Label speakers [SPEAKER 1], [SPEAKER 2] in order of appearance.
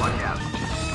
[SPEAKER 1] Watch out.